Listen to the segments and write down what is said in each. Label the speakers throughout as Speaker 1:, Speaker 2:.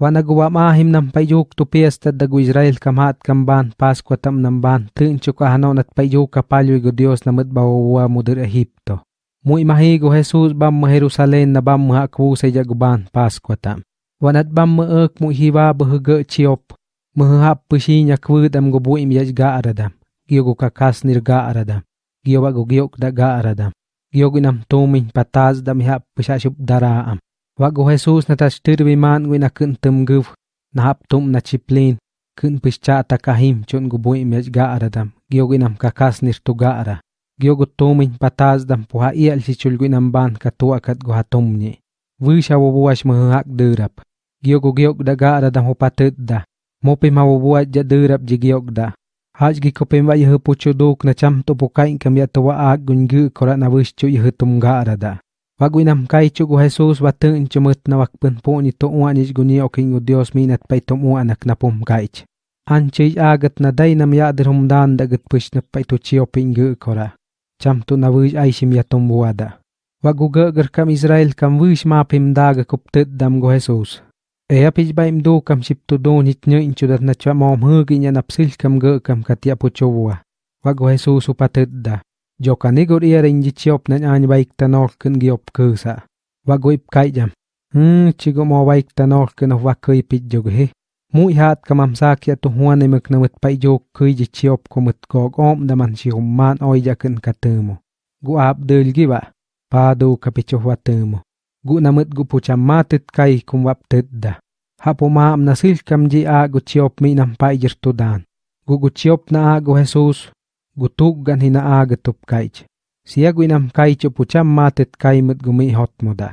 Speaker 1: wa mahim nam payuk tu pias dagu Israel kamat kamban pas kwa tam nam ban tin chuka hanaw nat payuk kapalyo igu Dios na mudbawa mudir Egipto. Muy mahigo Jesus bam ma Jerusalem na bam ma akwu sa jaguban pas kwa tam. Wanat bam ma ek mu hiwa bahaga chiop. Mahap pusi nya kwud am gubu yajga aradam. Giyogu kakas nirga aradam. Giyogu giyok da aradam. Giyogu nam tumin pataz da mihap pusha daraam. Am. Wago Jesus na tashtir biman gwi na kun tumguv. Na hap tum na chiplin. Kun pushcha takahim chun gubu im yaj ga aradam. Kakas nir tu ga ara. Giyogu dam puha ial si chulgwi nam ban katua kat guha tumni. Wisha wabuwash mahak durap. Giyogu giyok da ga aradam hupatut da. Mopi mawabuat ja durap jigiok da. Haj gi kopem wa yeh pucho duk na cham to pukain kam ya to wa ag gungu kora na wish chu yeh tum ga arada. Wagu inam kai chu gu Jesus wa chumut na wakpun po ni to uan is guni oking u Dios minat pay tum uan nak na pum kaich. An chay agat na day nam ya dir humdan da gat push na pay to chiyo pingu kora. Cham to na wish ay sim ya tum buada. Wagu gagar kam Israel kam wish ma pim daga kuptut dam go Jesus. Ea pich ba im do kam ship to do nit nyo incho dat na chwa mom hugi nya napsil kam ge kam katia po chowa. Wago Jesus upatut da. Joka nigor iya rinji chiop na any baik tanol kun giop kusa. Wago ip kai jam. Hmm, chigo mo baik tanol kun of wako ipit jogo he. Mui hat kamam sakya to huane mek na mut pai jok kui ji chiop ko mut gog om da man si humman oi jakun katumo. Gu ap del giba. Pa do kapicho watumo. gu namut gu pucham matit kai kum wap da. Hapo maam nasil kam ji a gu chiop mi nam pai jirtudan. Gu gu chiop na a gu Jesus, gutuggan hinaagatok kaich. Siaguinam kaicho pucham matet kaimut gumi hotmoda.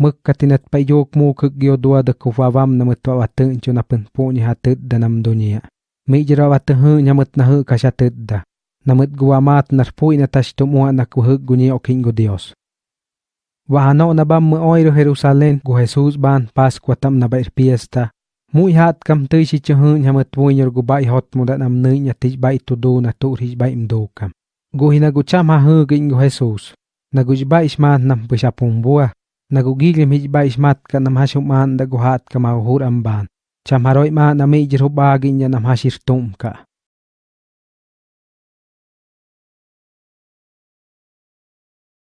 Speaker 1: Mukkatinat payok mukuk gyodua da kufavam namut wawatun chu napenpuni hatut da nam dunia. Mijra watahu nyamut nahu kashatut da. Namut guwamat narpui natashtumua nakuhuk guni okingo Dios. Wahano nabam mu oiro Jerusalén gu Jesús ban Pascua tam nabair fiesta Muy hat kam tui si chuhun hamat buinyor gu bai hot mo da nam nui nya tij bai tu do na tu rij bai mdo kam. Gu hina gu cham ha hu gin gu Jesus. Na gu bai ismat nam pusha pumbua. Na gu gilim hij bai ismat ka nam hasuman da gu hat ka mahur amban. Cham haroi ma na mi jiru bagin ya nam hashir tum ka.